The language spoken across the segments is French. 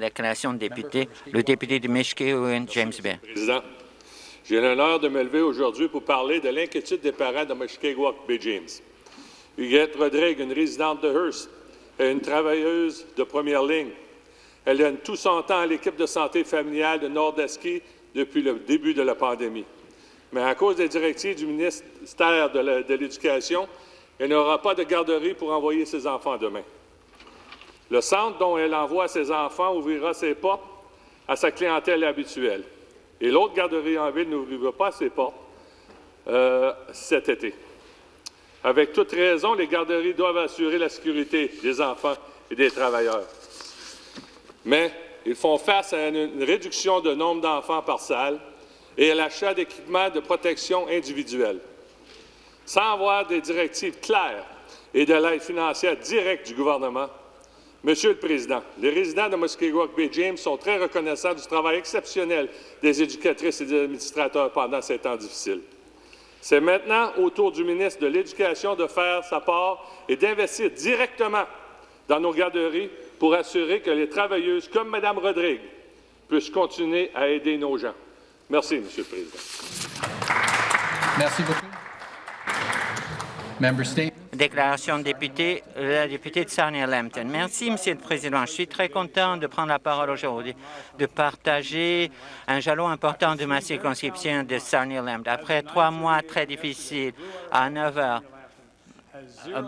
Déclaration de député, le député de Mishkewin, James Bay. Président, j'ai l'honneur de me lever aujourd'hui pour parler de l'inquiétude des parents de Mushkegowuk Bay James. Huguette Rodrigue, une résidente de Hearst, est une travailleuse de première ligne. Elle donne tout son temps à l'équipe de santé familiale de Nordeski depuis le début de la pandémie. Mais à cause des directives du ministère de l'Éducation, elle n'aura pas de garderie pour envoyer ses enfants demain. Le centre dont elle envoie ses enfants ouvrira ses portes à sa clientèle habituelle. Et l'autre garderie en ville n'ouvrira pas ses portes euh, cet été. Avec toute raison, les garderies doivent assurer la sécurité des enfants et des travailleurs. Mais ils font face à une réduction de nombre d'enfants par salle et à l'achat d'équipements de protection individuelle. Sans avoir des directives claires et de l'aide financière directe du gouvernement, Monsieur le Président, les résidents de Muskegowuk Bay James sont très reconnaissants du travail exceptionnel des éducatrices et des administrateurs pendant ces temps difficiles. C'est maintenant au tour du ministre de l'Éducation de faire sa part et d'investir directement dans nos garderies pour assurer que les travailleuses comme Mme Rodrigue puissent continuer à aider nos gens. Merci, Monsieur le Président. Merci beaucoup. Déclaration de député, la députée de Sarnia-Lambton. Merci, Monsieur le Président. Je suis très content de prendre la parole aujourd'hui, de partager un jalon important de ma circonscription de Sarnia-Lambton. Après trois mois très difficiles, à 9 heures,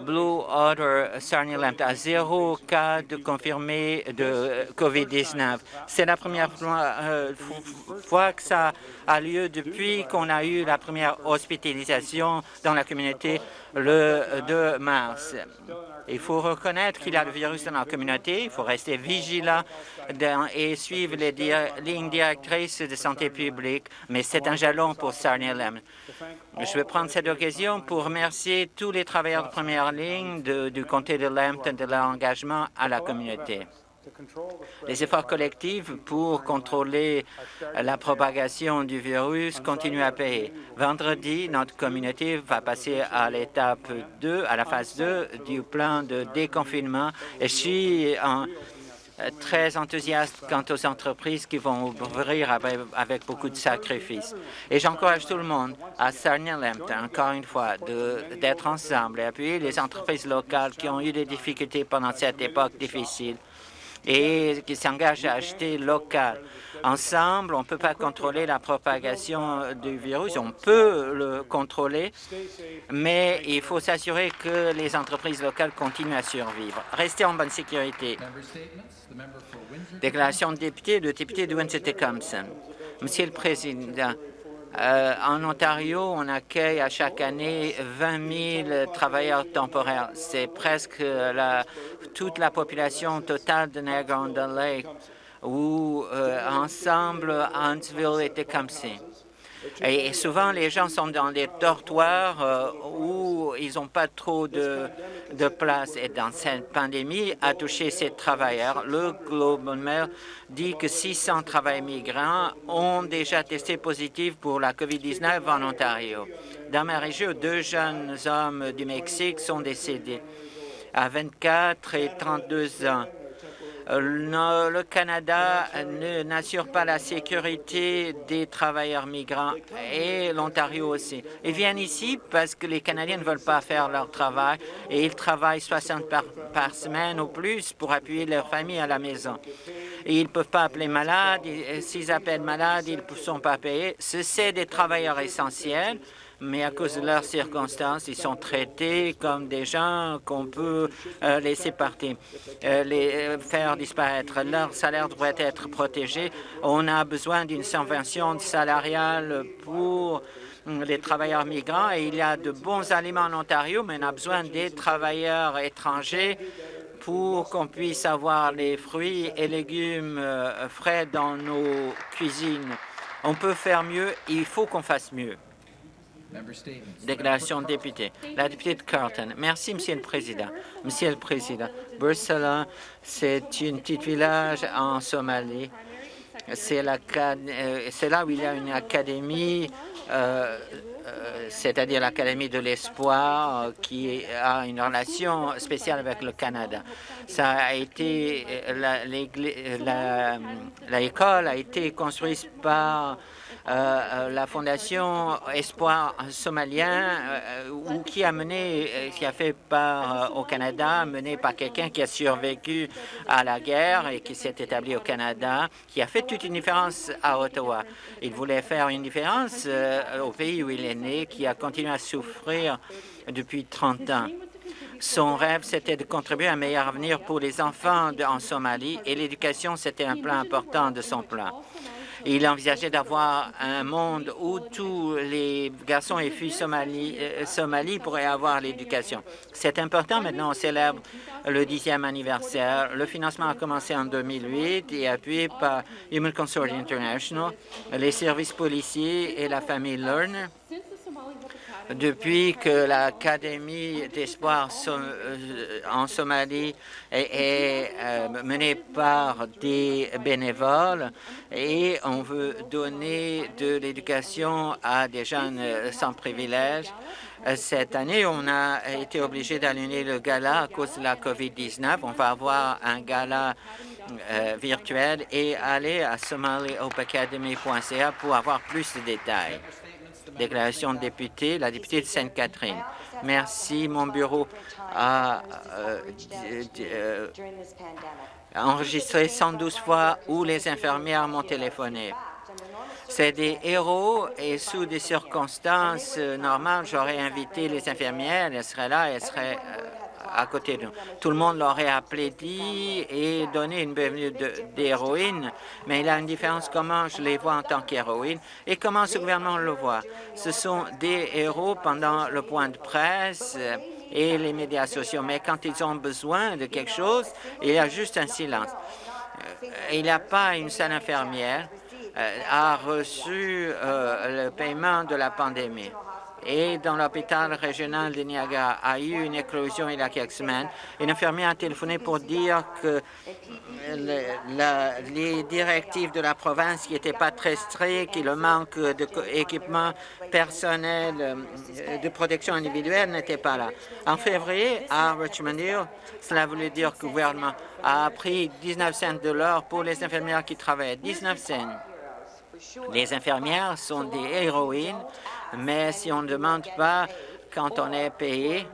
Blue Otter Sarnia-Lambton a zéro cas de confirmé de COVID-19. C'est la première euh, fois, que ça a lieu depuis qu'on a eu la première hospitalisation dans la communauté le 2 mars. Il faut reconnaître qu'il y a le virus dans la communauté, il faut rester vigilant et suivre les lignes directrices de santé publique, mais c'est un jalon pour Sarnia-Lambton. Je vais prendre cette occasion pour remercier tous les travailleurs de première ligne du comté de Lambton de leur engagement à la communauté. Les efforts collectifs pour contrôler la propagation du virus continuent à payer. Vendredi, notre communauté va passer à l'étape 2, à la phase 2 du plan de déconfinement. Et je suis en, très enthousiaste quant aux entreprises qui vont ouvrir avec, beaucoup de sacrifices. Et j'encourage tout le monde à Sarnia encore une fois, d'être ensemble et appuyer les entreprises locales qui ont eu des difficultés pendant cette époque difficile et qui s'engagent à acheter local. Ensemble, on ne peut pas contrôler la propagation du virus, on peut le contrôler, mais il faut s'assurer que les entreprises locales continuent à survivre. Restez en bonne sécurité. Déclaration de député, de Windsor-Tecumseh. Monsieur le Président, euh, en Ontario, on accueille à chaque année 20 000 travailleurs temporaires. C'est presque la, toute la population totale de Niagara Lake, où euh, ensemble, Huntsville était comme Et souvent, les gens sont dans des dortoirs euh, où ils n'ont pas trop de, de, place. Et dans cette pandémie a touché ces travailleurs. Le Globe Mail dit que 600 travailleurs migrants ont déjà testé positif pour la COVID-19 en Ontario. Dans ma région, deux jeunes hommes du Mexique sont décédés à 24 et 32 ans. Le Canada n'assure pas la sécurité des travailleurs migrants et l'Ontario aussi. Ils viennent ici parce que les Canadiens ne veulent pas faire leur travail et ils travaillent 60 par, par semaine ou plus pour appuyer leur famille à la maison. ils ne peuvent pas appeler malade. S'ils appellent malade, ils ne sont pas payés. Ce sont des travailleurs essentiels mais à cause de leurs circonstances, ils sont traités comme des gens qu'on peut euh, laisser partir, euh, les euh, faire disparaître. Leur salaire devrait être protégé. On a besoin d'une subvention salariale pour les travailleurs migrants et il y a de bons aliments en Ontario, mais on a besoin des travailleurs étrangers pour qu'on puisse avoir les fruits et légumes frais dans nos cuisines. On peut faire mieux, il faut qu'on fasse mieux. Déclaration de député. La députée de Carlton. Merci, Monsieur le Président. Monsieur le Président, Bursala, c'est un petit village en Somalie C'est là où il y a une académie euh, c'est-à-dire l'Académie de l'Espoir, euh, qui a une relation spéciale avec le Canada. Ça a été l'école a été construite par euh, la Fondation Espoir somalien, ou qui a mené, qui a fait part au Canada, mené par quelqu'un qui a survécu à la guerre et qui s'est établi au Canada, qui a fait toute une différence à Ottawa. Il voulait faire une différence au pays où il est né, qui a continué à souffrir depuis 30 ans. Son rêve, c'était de contribuer à un meilleur avenir pour les enfants en Somalie et l'éducation, c'était un plan important de son plan. Il envisageait d'avoir un monde où tous les garçons et filles Somalie, euh, pourraient avoir l'éducation. C'est important. Maintenant, on célèbre le dixième anniversaire. Le financement a commencé en 2008 et appuyé par Human Consortium International, les services policiers et la famille Lerner depuis que l'Académie d'espoir euh, en Somalie est, euh, menée par des bénévoles et on veut donner de l'éducation à des jeunes sans privilèges. Cette année, on a été obligé d'annuler le gala à cause de la COVID-19. On va avoir un gala euh, virtuel et aller à somalihopeacademy.ca pour avoir plus de détails. Déclaration de député, la députée de Sainte-Catherine. Merci. Mon bureau a euh, euh, enregistré 112 fois où les infirmières m'ont téléphoné. C'est des héros et sous des circonstances normales, j'aurais invité les infirmières, elles seraient là, elles seraient à côté de nous. Tout le monde l'aurait applaudi et donné une bienvenue d'héroïne, mais il y a une différence comment je les vois en tant qu'héroïne et comment ce gouvernement le voit. Ce sont des héros pendant le point de presse et les médias sociaux, mais quand ils ont besoin de quelque chose, il y a juste un silence. Euh, il n'y a pas une seule infirmière euh, a reçu euh, le paiement de la pandémie et dans l'hôpital régional de Niagara a eu une éclosion il y a quelques semaines. Une infirmière a téléphoné pour dire que les directives de la province qui n'étaient pas très strictes, et le manque d'équipement personnel euh, de protection individuelle n'était pas là. En février, à Richmond Hill, cela voulait dire que le gouvernement a pris 19 cents de l'or pour les infirmières qui travaillent. 19 cents. Les infirmières sont des héroïnes mais si on ne demande pas quand on est payé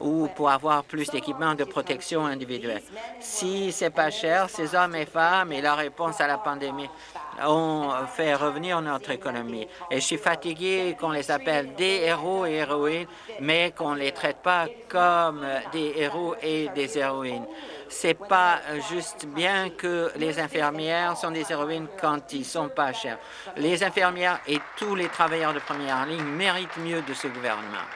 ou pour avoir plus d'équipements de protection individuelle. Si c'est pas cher, ces hommes et femmes et la réponse à la pandémie ont fait revenir notre économie. Et je suis fatigué qu'on les appelle des héros et héroïnes, mais qu'on ne les traite pas comme des héros et des héroïnes. C'est pas juste bien que les infirmières sont des héroïnes quand ils sont pas chers. Les infirmières et tous les travailleurs de première ligne méritent mieux de ce gouvernement.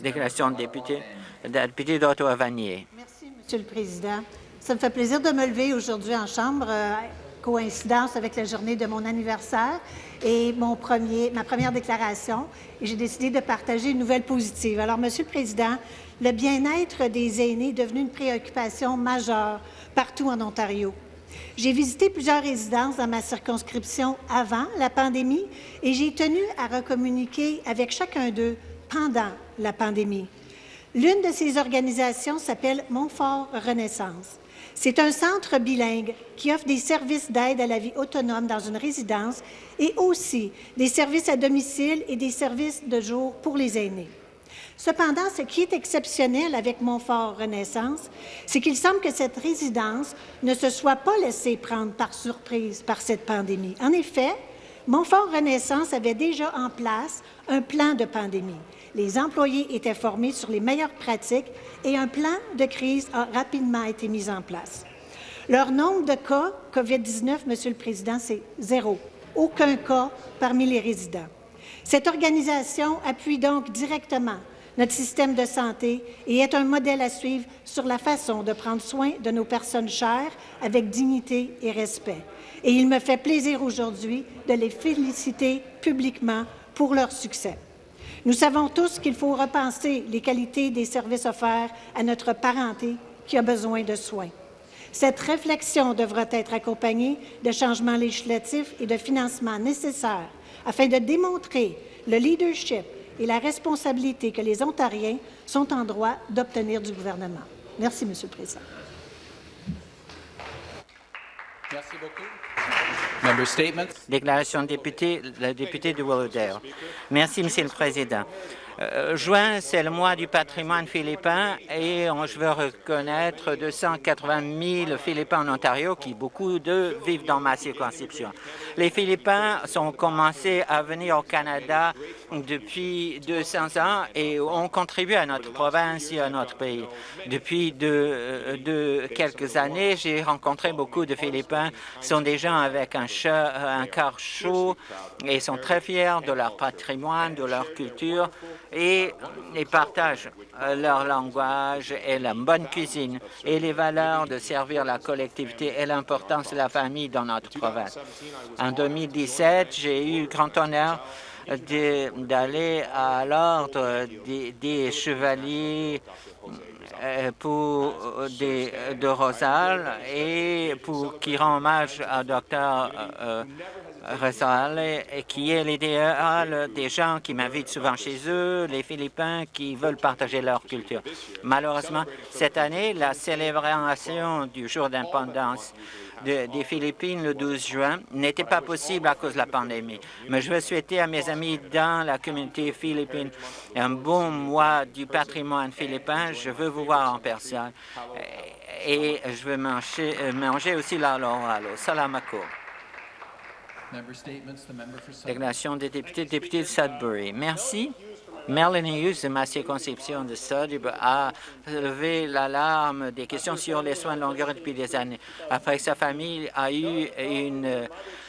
Déclaration de député, député d'Ottawa-Vanier. Merci, Monsieur le Président. Ça me fait plaisir de me lever aujourd'hui en Chambre, euh, coïncidence avec la journée de mon anniversaire et mon premier, ma première déclaration, j'ai décidé de partager une nouvelle positive. Alors, Monsieur le Président, le bien-être des aînés est devenu une préoccupation majeure partout en Ontario. J'ai visité plusieurs résidences dans ma circonscription avant la pandémie et j'ai tenu à recommuniquer avec chacun d'eux pendant la pandémie. L'une de ces organisations s'appelle Montfort Renaissance. C'est un centre bilingue qui offre des services d'aide à la vie autonome dans une résidence et aussi des services à domicile et des services de jour pour les aînés. Cependant, ce qui est exceptionnel avec Montfort Renaissance, c'est qu'il semble que cette résidence ne se soit pas laissée prendre par surprise par cette pandémie. En effet, Montfort Renaissance avait déjà en place un plan de pandémie. Les employés étaient formés sur les meilleures pratiques et un plan de crise a rapidement été mis en place. Leur nombre de cas COVID-19, Monsieur le Président, c'est zéro. Aucun cas parmi les résidents. Cette organisation appuie donc directement notre système de santé et est un modèle à suivre sur la façon de prendre soin de nos personnes chères avec dignité et respect. Et il me fait plaisir aujourd'hui de les féliciter publiquement pour leur succès. Nous savons tous qu'il faut repenser les qualités des services offerts à notre parenté qui a besoin de soins. Cette réflexion devra être accompagnée de changements législatifs et de financements nécessaires afin de démontrer le leadership et la responsabilité que les Ontariens sont en droit d'obtenir du gouvernement. Merci, Monsieur le Président. Merci beaucoup. Déclaration de député, la députée de Willowdale. Merci, Monsieur le Président. Euh, juin, c'est le mois du patrimoine philippin et je veux reconnaître 280 000 Philippins en Ontario qui, beaucoup d'eux, vivent dans ma circonscription. Les Philippins sont commencé à venir au Canada depuis 200 ans et ont contribué à notre province et à notre pays. Depuis de, de quelques années, j'ai rencontré beaucoup de Philippins. Ce sont des gens avec un, chat, un cœur chaud et sont très fiers de leur patrimoine, de leur culture et ils partagent euh, leur langage et la bonne cuisine et les valeurs de servir la collectivité et l'importance de la famille dans notre province. En 2017, j'ai eu grand honneur d'aller à l'ordre des, chevaliers pour des, de Rosal et pour qui rend hommage à Dr. Euh, et qui est l'idéal des gens qui m'invitent souvent chez eux, les Philippins qui veulent partager leur culture. Malheureusement, cette année, la célébration du jour d'indépendance des Philippines le 12 juin n'était pas possible à cause de la pandémie. Mais je veux souhaiter à mes amis dans la communauté philippine un bon mois du patrimoine philippin. Je veux vous voir en personne et je veux manger, manger aussi la loralo. Salamako. Déclaration des députés, député de Sudbury. Merci. Melanie Hughes de ma circonscription de Sudbury a levé l'alarme des questions sur les soins de longue durée depuis des années. Après que sa famille a eu une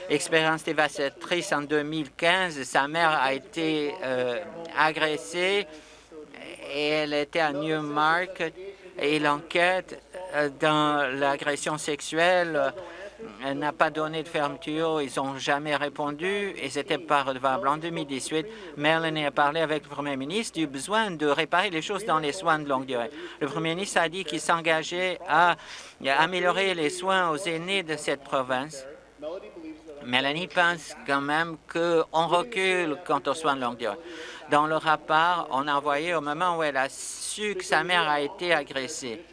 expérience dévastatrice en 2015, sa mère a été euh, agressée et elle était à Newmarket et l'enquête euh, dans l'agression sexuelle elle n'a pas donné de fermeture, ils n'ont jamais répondu et c'était pas redevable. En 2018, Mélanie a parlé avec le Premier ministre du besoin de réparer les choses dans les soins de longue durée. Le Premier ministre a dit qu'il s'engageait à améliorer les soins aux aînés de cette province. Mélanie pense quand même qu'on recule quant aux soins de longue durée. Dans le rapport, on a envoyé au moment où elle a su que sa mère a été agressée.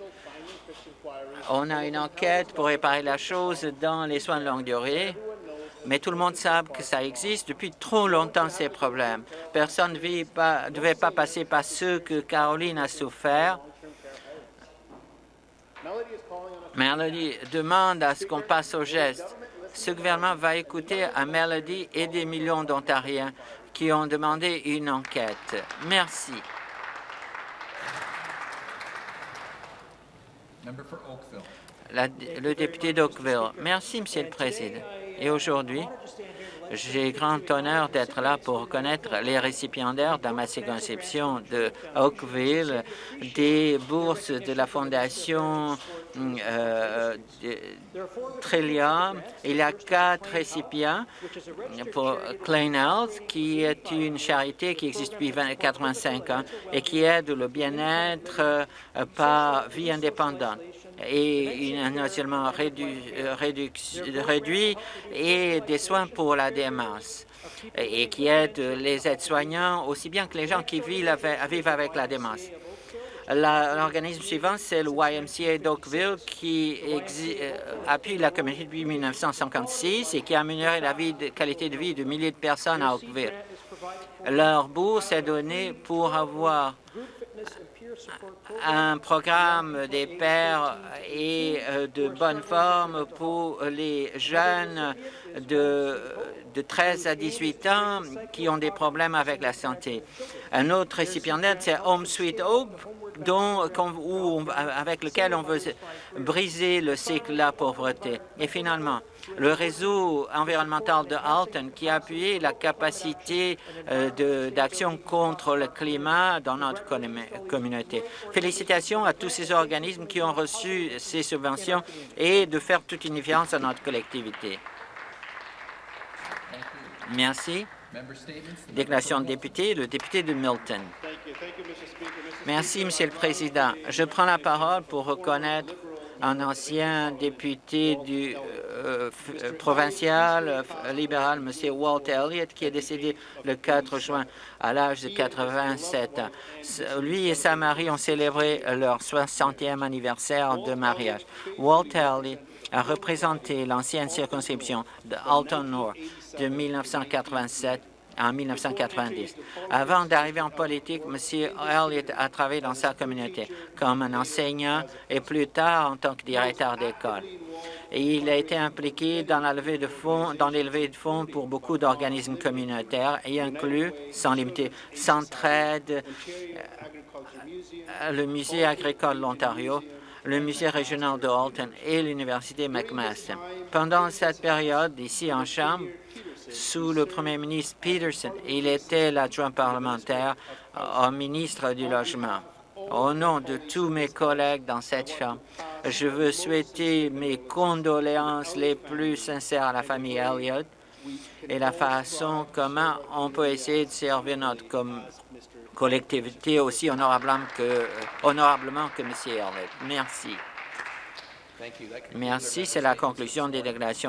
On a une enquête pour réparer la chose dans les soins de longue durée, mais tout le monde sait que ça existe depuis trop longtemps, ces problèmes. Personne ne devait pas passer par ce que Caroline a souffert. Melody demande à ce qu'on passe au geste. Ce gouvernement va écouter à Melody et des millions d'Ontariens qui ont demandé une enquête. Merci. Le député d'Oakville. Merci, Monsieur le Président. Et aujourd'hui, j'ai grand honneur d'être là pour reconnaître les récipiendaires dans ma circonscription de Oakville des bourses de la Fondation euh, Trillium. Il y a quatre récipients pour Clean Health, qui est une charité qui existe depuis 85 ans et qui aide le bien-être euh, par vie indépendante et un seulement réduit, réduit et des soins pour la démence et qui aide les aides-soignants aussi bien que les gens qui vivent avec, la démence. L'organisme suivant, c'est le YMCA d'Oakville qui euh, appuie la communauté depuis 1956 et qui a amélioré la qualité de vie de milliers de personnes à Oakville. Leur bourse est donnée pour avoir un programme des pères et euh, de bonne forme pour les jeunes de, de 13 à 18 ans qui ont des problèmes avec la santé. Un autre récipiendaire, c'est Home Sweet Hope, dont, avec lequel on veut briser le cycle de la pauvreté. Et finalement, le réseau environnemental de Alton qui a appuyé la capacité euh, d'action contre le climat dans notre communauté. Félicitations à tous ces organismes qui ont reçu ces subventions et de faire toute une différence à notre collectivité. Merci. Déclaration de député, le député de Milton. Merci, Monsieur le Président. Je prends la parole pour reconnaître un ancien député du euh, f- provincial euh, libéral, M. Walt Elliott, qui est décédé le 4 juin à l'âge de 87 ans. Lui et sa mari ont célébré leur 60e anniversaire de mariage. Walt Elliott a représenté l'ancienne circonscription de Alton Nord de 1987 en 1990. Avant d'arriver en politique, M. Elliott a travaillé dans sa communauté comme un enseignant et plus tard en tant que directeur d'école. Il a été impliqué dans la levée de fonds, dans les levées de fonds pour beaucoup d'organismes communautaires et inclut, sans limiter, Centraide, euh, le Musée agricole de l'Ontario, le Musée régional de Halton et l'Université McMaster. Pendant cette période, ici en Chambre, sous le premier ministre Peterson, il était l'adjoint parlementaire au ministre du Logement. Au nom de tous mes collègues dans cette Chambre, je veux souhaiter mes condoléances les plus sincères à la famille Elliott et la façon comment on peut essayer de servir notre com- collectivité aussi honorablement que, euh, honorablement que M. Elliott. Merci. Merci. C'est la conclusion des déclarations